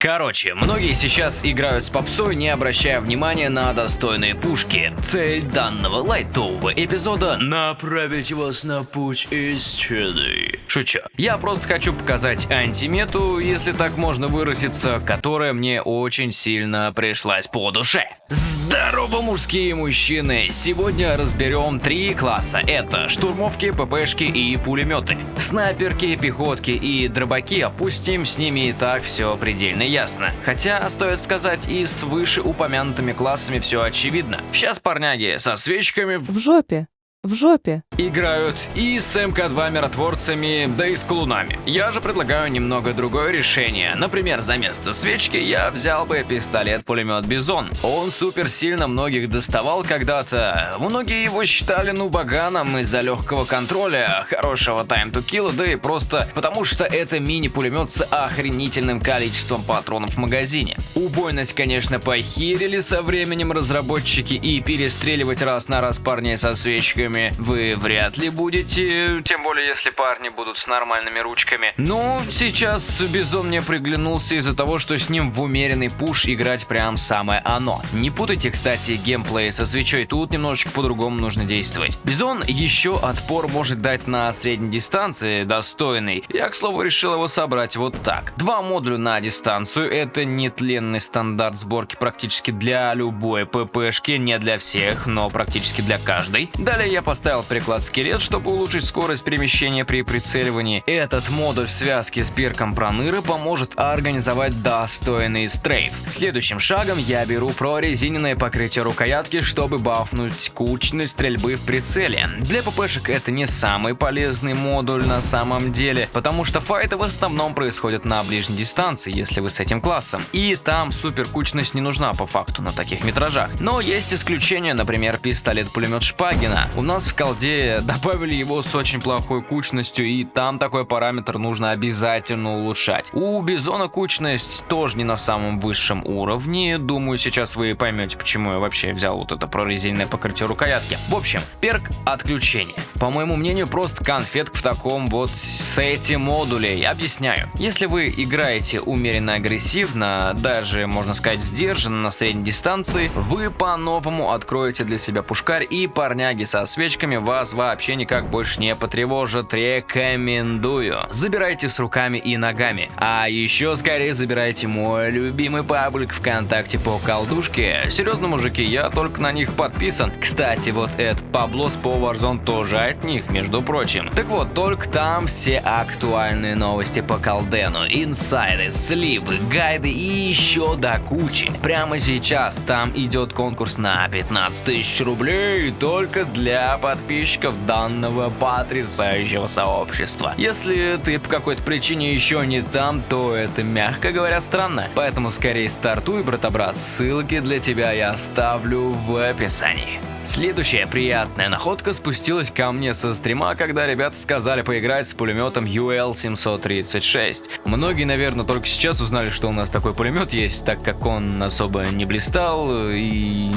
Короче, многие сейчас играют с попсой, не обращая внимания на достойные пушки. Цель данного лайтового эпизода – направить вас на путь истины. Шучу. Я просто хочу показать антимету, если так можно выразиться, которая мне очень сильно пришлась по душе. Здорово, мужские мужчины! Сегодня разберем три класса. Это штурмовки, ППшки и пулеметы. Снайперки, пехотки и дробаки опустим, с ними и так все предельно ясно. Хотя, стоит сказать, и с вышеупомянутыми классами все очевидно. Сейчас парняги со свечками В жопе. В жопе. играют и с МК-2 миротворцами, да и с колунами. Я же предлагаю немного другое решение. Например, за место свечки я взял бы пистолет-пулемет Бизон. Он супер сильно многих доставал когда-то. Многие его считали ну баганом из-за легкого контроля, хорошего kill, да и просто потому что это мини-пулемет с охренительным количеством патронов в магазине. Убойность, конечно, похерили со временем разработчики и перестреливать раз на раз парней со свечками вы вряд ли будете, тем более если парни будут с нормальными ручками. Но сейчас Бизон мне приглянулся из-за того, что с ним в умеренный push играть прям самое оно. Не путайте, кстати, геймплей со свечой, тут немножечко по-другому нужно действовать. Бизон еще отпор может дать на средней дистанции, достойный. Я, к слову, решил его собрать вот так. Два модуля на дистанцию, это нетленный стандарт сборки практически для любой ППшки, не для всех, но практически для каждой. Далее я поставил приклад скелет, чтобы улучшить скорость перемещения при прицеливании. Этот модуль в связке с перком проныры поможет организовать достойный стрейф. Следующим шагом я беру прорезиненное покрытие рукоятки, чтобы бафнуть кучность стрельбы в прицеле. Для ППшек это не самый полезный модуль на самом деле, потому что файты в основном происходят на ближней дистанции, если вы с этим классом. И там супер кучность не нужна по факту на таких метражах. Но есть исключения, например, пистолет-пулемет Шпагина. У нас в колде добавили его с очень плохой кучностью, и там такой параметр нужно обязательно улучшать. У Бизона кучность тоже не на самом высшем уровне. Думаю, сейчас вы поймете, почему я вообще взял вот это прорезиненное покрытие рукоятки. В общем, перк отключения. По моему мнению, просто конфетка в таком вот сете модулей. Объясняю. Если вы играете умеренно агрессивно, даже, можно сказать, сдержанно на средней дистанции, вы по-новому откроете для себя пушкарь и парняги со свечками вас вообще никак больше не потревожат. Рекомендую. Забирайте с руками и ногами. А еще скорее забирайте мой любимый паблик ВКонтакте по колдушке. Серьезно, мужики, я только на них подписан. Кстати, вот этот Паблос по Warzone тоже от них, между прочим. Так вот, только там все актуальные новости по колдену, инсайды, сливы, гайды и еще до кучи. Прямо сейчас там идет конкурс на 15 тысяч рублей только для подписчиков данного потрясающего сообщества. Если ты по какой-то причине еще не там, то это, мягко говоря, странно. Поэтому скорее стартуй, брата-брат, ссылки для тебя я оставлю в описании. Следующая приятная находка спустилась ко мне со стрима, когда ребята сказали поиграть с пулеметом UL-736. Многие, наверное, только сейчас узнали, что у нас такой пулемет есть, так как он особо не блистал и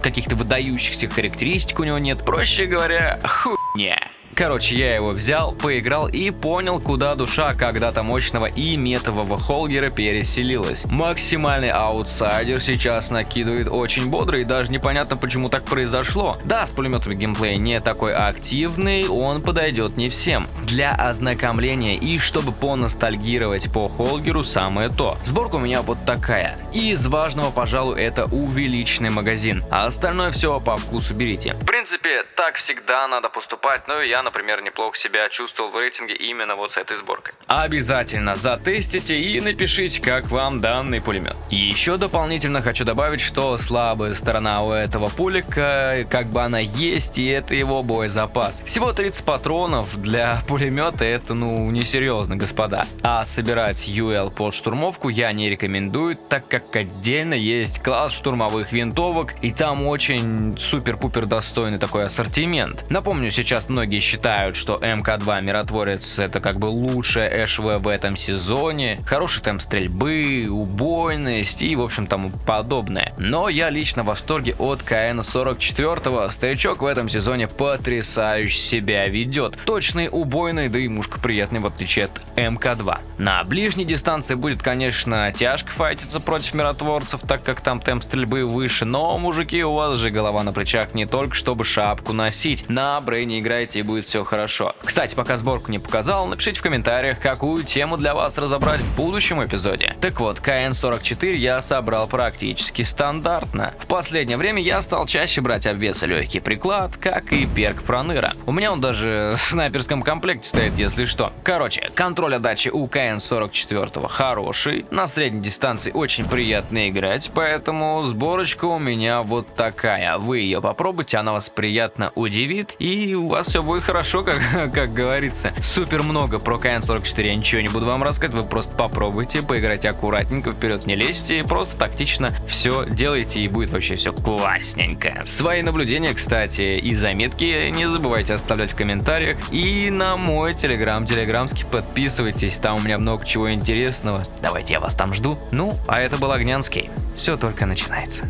каких-то выдающихся характеристик у него нет. Проще говоря, хуйня. Короче, я его взял, поиграл и понял, куда душа когда-то мощного и метового Холгера переселилась. Максимальный аутсайдер сейчас накидывает очень бодро и даже непонятно, почему так произошло. Да, с пулеметами геймплей не такой активный, он подойдет не всем. Для ознакомления и чтобы поностальгировать по Холгеру самое то. Сборка у меня вот такая. И из важного, пожалуй, это увеличенный магазин. А остальное все по вкусу берите. В принципе, так всегда надо поступать, но я, например, неплохо себя чувствовал в рейтинге именно вот с этой сборкой. Обязательно затестите и напишите, как вам данный пулемет. И еще дополнительно хочу добавить, что слабая сторона у этого пулика, как бы она есть, и это его боезапас. Всего 30 патронов для пулемета это ну несерьезно, господа. А собирать UL под штурмовку я не рекомендую, так как отдельно есть класс штурмовых винтовок, и там очень супер-пупер достойный такой ассортимент. Напомню, сейчас многие считают считают, что МК-2 Миротворец это как бы лучшее ЭШВ в этом сезоне, хороший темп стрельбы, убойность и в общем тому подобное. Но я лично в восторге от КН-44, старичок в этом сезоне потрясающе себя ведет. Точный, убойный, да и мушка приятный в отличие от МК-2. На ближней дистанции будет, конечно, тяжко файтиться против миротворцев, так как там темп стрельбы выше, но, мужики, у вас же голова на плечах не только чтобы шапку носить. На брейне играйте и будет все хорошо. Кстати, пока сборку не показал, напишите в комментариях, какую тему для вас разобрать в будущем эпизоде. Так вот, КН-44 я собрал практически стандартно. В последнее время я стал чаще брать обвесы легкий приклад, как и перк проныра. У меня он даже в снайперском комплекте стоит, если что. Короче, контроль отдачи у КН-44 хороший, на средней дистанции очень приятно играть, поэтому сборочка у меня вот такая. Вы ее попробуйте, она вас приятно удивит, и у вас все будет хорошо, как, как говорится. Супер много про КН-44 я ничего не буду вам рассказывать, вы просто попробуйте, поиграйте аккуратненько, вперед не лезьте, просто тактично все делайте, и будет вообще все классненько. Свои наблюдения, кстати, и заметки не забывайте оставлять в комментариях, и на мой телеграм, телеграмский подписывайтесь, там у меня много чего интересного. Давайте я вас там жду. Ну, а это был Огнянский. Все только начинается.